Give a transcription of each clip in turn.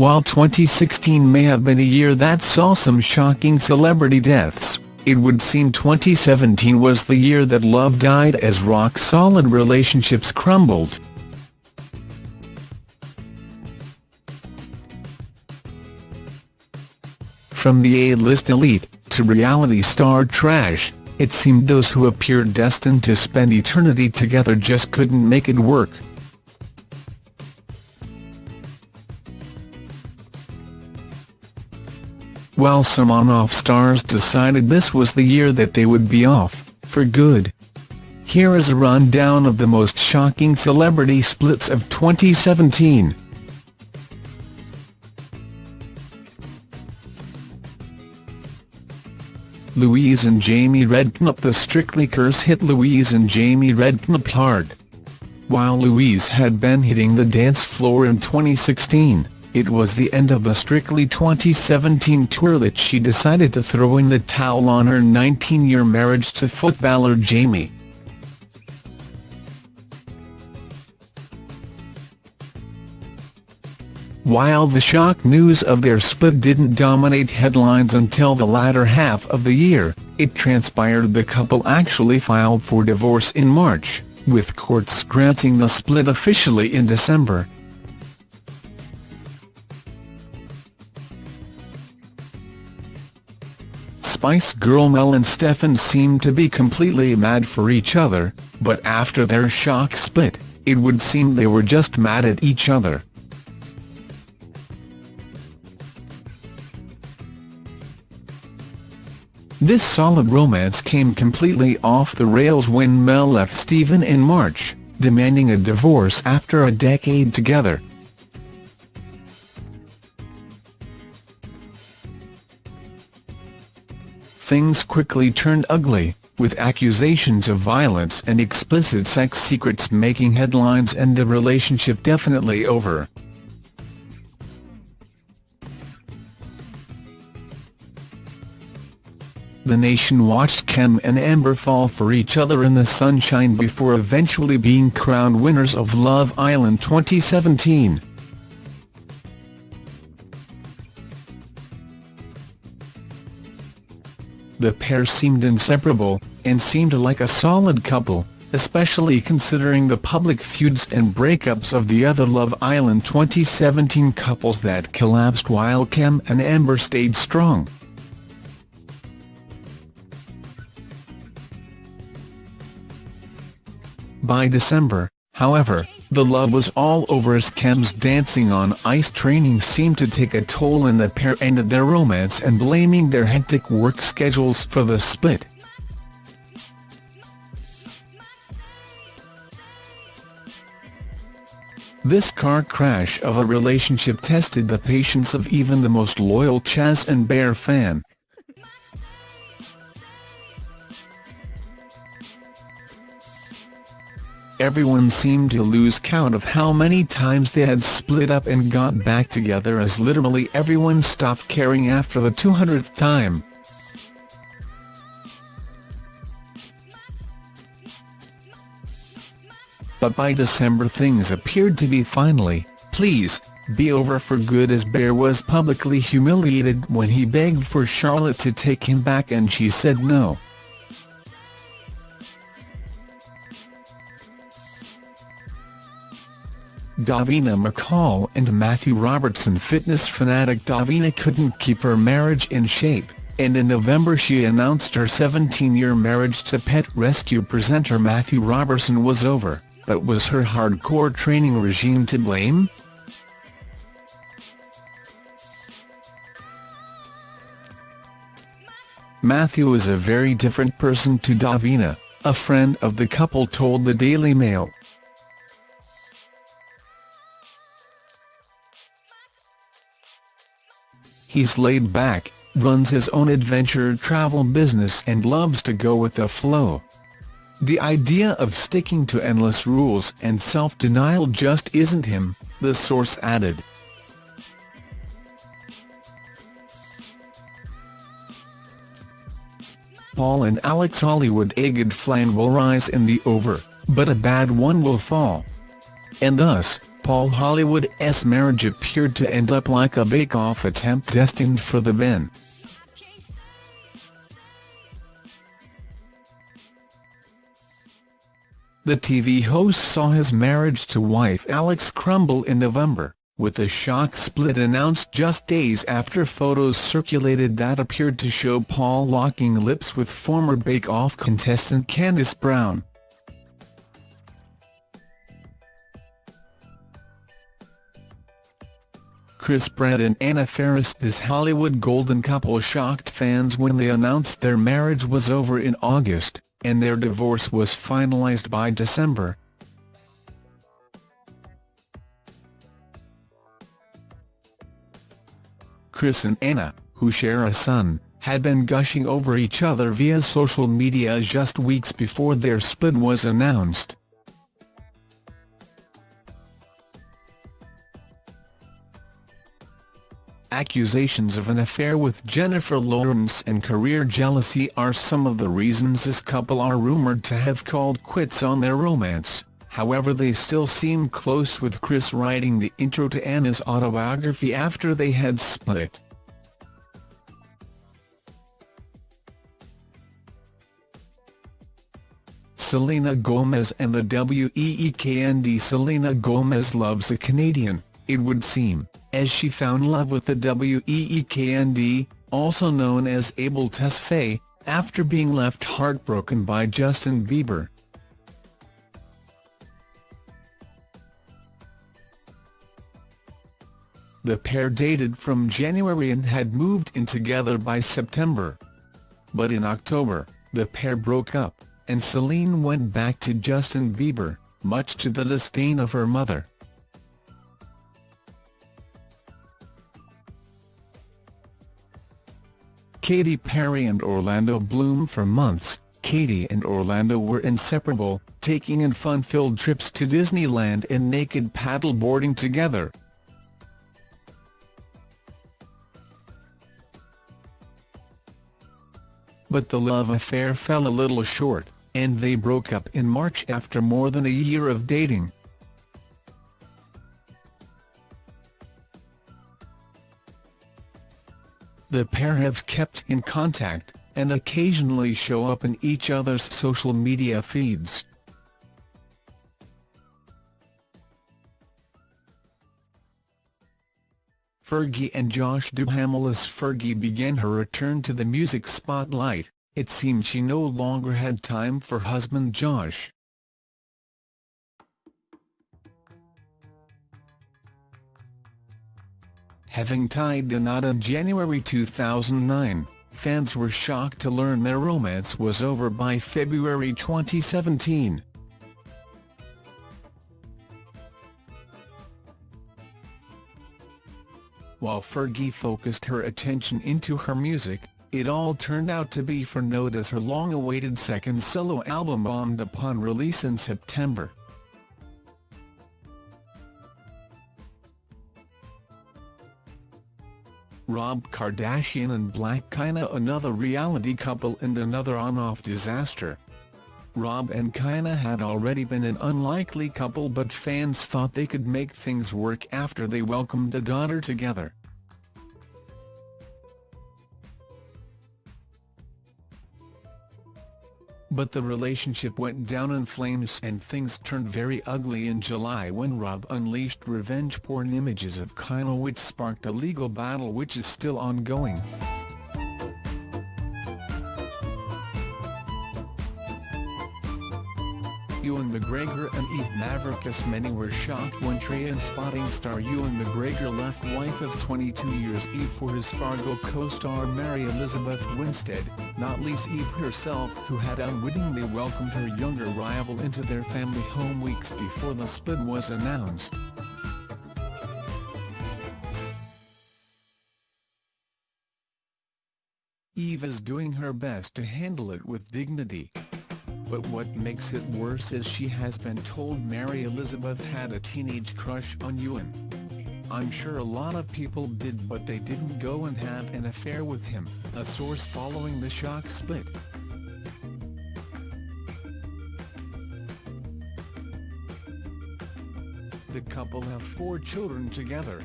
While 2016 may have been a year that saw some shocking celebrity deaths, it would seem 2017 was the year that love died as rock-solid relationships crumbled. From the A-list elite, to reality star trash, it seemed those who appeared destined to spend eternity together just couldn't make it work. While some on-off stars decided this was the year that they would be off, for good. Here is a rundown of the most shocking celebrity splits of 2017. Louise and Jamie Redknapp The Strictly curse hit Louise and Jamie Redknapp hard. While Louise had been hitting the dance floor in 2016, it was the end of a Strictly 2017 tour that she decided to throw in the towel on her 19-year marriage to footballer Jamie. While the shock news of their split didn't dominate headlines until the latter half of the year, it transpired the couple actually filed for divorce in March, with courts granting the split officially in December. Spice Girl Mel and Stefan seemed to be completely mad for each other, but after their shock split, it would seem they were just mad at each other. This solid romance came completely off the rails when Mel left Stephen in March, demanding a divorce after a decade together. Things quickly turned ugly, with accusations of violence and explicit sex secrets making headlines and the relationship definitely over. The nation watched Kem and Amber fall for each other in the sunshine before eventually being crowned winners of Love Island 2017. The pair seemed inseparable, and seemed like a solid couple, especially considering the public feuds and breakups of the other Love Island 2017 couples that collapsed while Kem and Amber stayed strong. By December, however, the love was all over as Kem's dancing on ice training seemed to take a toll and the pair ended their romance and blaming their hectic work schedules for the split. This car crash of a relationship tested the patience of even the most loyal Chas and Bear fan. Everyone seemed to lose count of how many times they had split up and got back together as literally everyone stopped caring after the 200th time. But by December things appeared to be finally, please, be over for good as Bear was publicly humiliated when he begged for Charlotte to take him back and she said no. Davina McCall and Matthew Robertson Fitness fanatic Davina couldn't keep her marriage in shape, and in November she announced her 17-year marriage to pet rescue presenter Matthew Robertson was over, but was her hardcore training regime to blame? Matthew is a very different person to Davina, a friend of the couple told the Daily Mail. He's laid back, runs his own adventure travel business and loves to go with the flow. The idea of sticking to endless rules and self-denial just isn't him, the source added. Paul and Alex Hollywood a good flan will rise in the over, but a bad one will fall. And thus, Paul Hollywood's marriage appeared to end up like a bake-off attempt destined for the bin. The TV host saw his marriage to wife Alex crumble in November, with the shock split announced just days after photos circulated that appeared to show Paul locking lips with former Bake Off contestant Candice Brown. Chris Pratt and Anna Faris This Hollywood golden couple shocked fans when they announced their marriage was over in August and their divorce was finalized by December. Chris and Anna, who share a son, had been gushing over each other via social media just weeks before their split was announced. Accusations of an affair with Jennifer Lawrence and career jealousy are some of the reasons this couple are rumoured to have called quits on their romance, however they still seem close with Chris writing the intro to Anna's autobiography after they had split. Selena Gomez and the WEEKND Selena Gomez loves a Canadian, it would seem as she found love with the WEEKND, also known as Abel Tesfaye, after being left heartbroken by Justin Bieber. The pair dated from January and had moved in together by September. But in October, the pair broke up, and Celine went back to Justin Bieber, much to the disdain of her mother. Katy Perry and Orlando Bloom For months, Katy and Orlando were inseparable, taking in fun-filled trips to Disneyland and naked paddleboarding together. But the love affair fell a little short, and they broke up in March after more than a year of dating. The pair have kept in contact, and occasionally show up in each other's social media feeds. Fergie and Josh Duhamel As Fergie began her return to the music spotlight, it seemed she no longer had time for husband Josh. Having tied the knot in January 2009, fans were shocked to learn their romance was over by February 2017. While Fergie focused her attention into her music, it all turned out to be for note as her long-awaited second solo album bombed upon release in September. Rob Kardashian and Blac Chyna another reality couple and another on-off disaster. Rob and Chyna had already been an unlikely couple but fans thought they could make things work after they welcomed a daughter together. But the relationship went down in flames and things turned very ugly in July when Rob unleashed revenge porn images of Chyna which sparked a legal battle which is still ongoing. Ewan McGregor and Eve Mavrakis Many were shocked when Trainspotting star Ewan McGregor left wife of 22 years Eve for his Fargo co-star Mary Elizabeth Winstead, not least Eve herself who had unwittingly welcomed her younger rival into their family home weeks before the split was announced. Eve is doing her best to handle it with dignity. But what makes it worse is she has been told Mary Elizabeth had a teenage crush on Ewan. I'm sure a lot of people did but they didn't go and have an affair with him, a source following the shock split. The couple have four children together.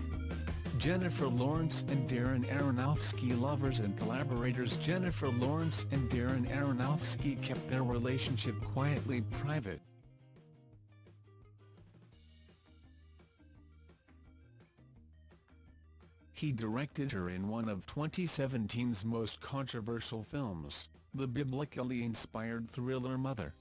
Jennifer Lawrence and Darren Aronofsky Lovers and collaborators Jennifer Lawrence and Darren Aronofsky kept their relationship quietly private. He directed her in one of 2017's most controversial films, the biblically inspired thriller Mother.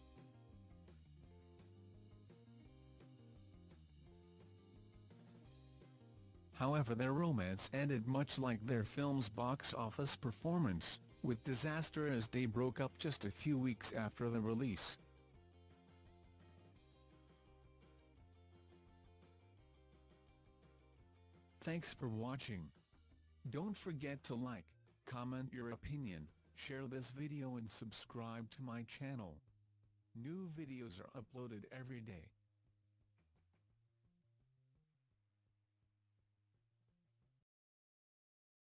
However their romance ended much like their film's box office performance, with disaster as they broke up just a few weeks after the release. Thanks for watching. Don't forget to like, comment your opinion, share this video and subscribe to my channel. New videos are uploaded every day.